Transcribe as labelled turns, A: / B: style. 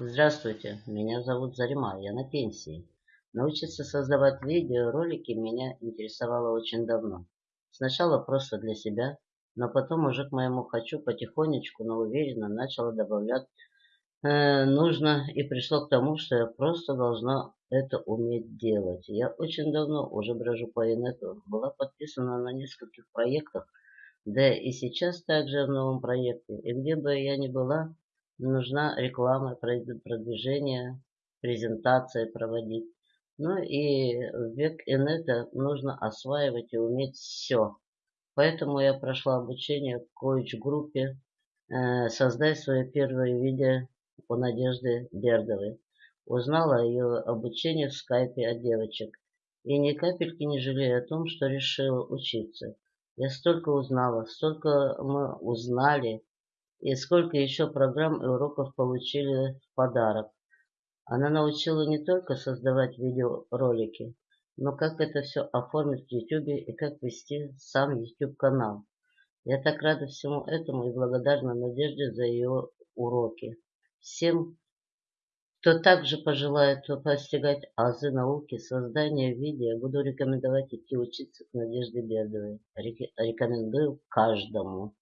A: Здравствуйте, меня зовут Зарима, я на пенсии. Научиться создавать видеоролики меня интересовало очень давно. Сначала просто для себя, но потом уже к моему хочу потихонечку, но уверенно начала добавлять э, нужно и пришло к тому, что я просто должна это уметь делать. Я очень давно уже брожу по инету, была подписана на нескольких проектах, да и сейчас также в новом проекте. И где бы я ни была, нужна реклама, продвижение, презентации проводить. Ну и в век инета нужно осваивать и уметь все. Поэтому я прошла обучение в коуч-группе э, «Создай свое первое видео» у Надежды Бердовой. Узнала ее обучение в скайпе от девочек. И ни капельки не жалею о том, что решила учиться. Я столько узнала, столько мы узнали, и сколько еще программ и уроков получили в подарок. Она научила не только создавать видеоролики, но как это все оформить в YouTube и как вести сам YouTube-канал. Я так рада всему этому и благодарна Надежде за ее уроки. Всем, кто также пожелает постигать азы науки, создания видео, буду рекомендовать идти учиться к Надежде Бердовой. Рекомендую каждому.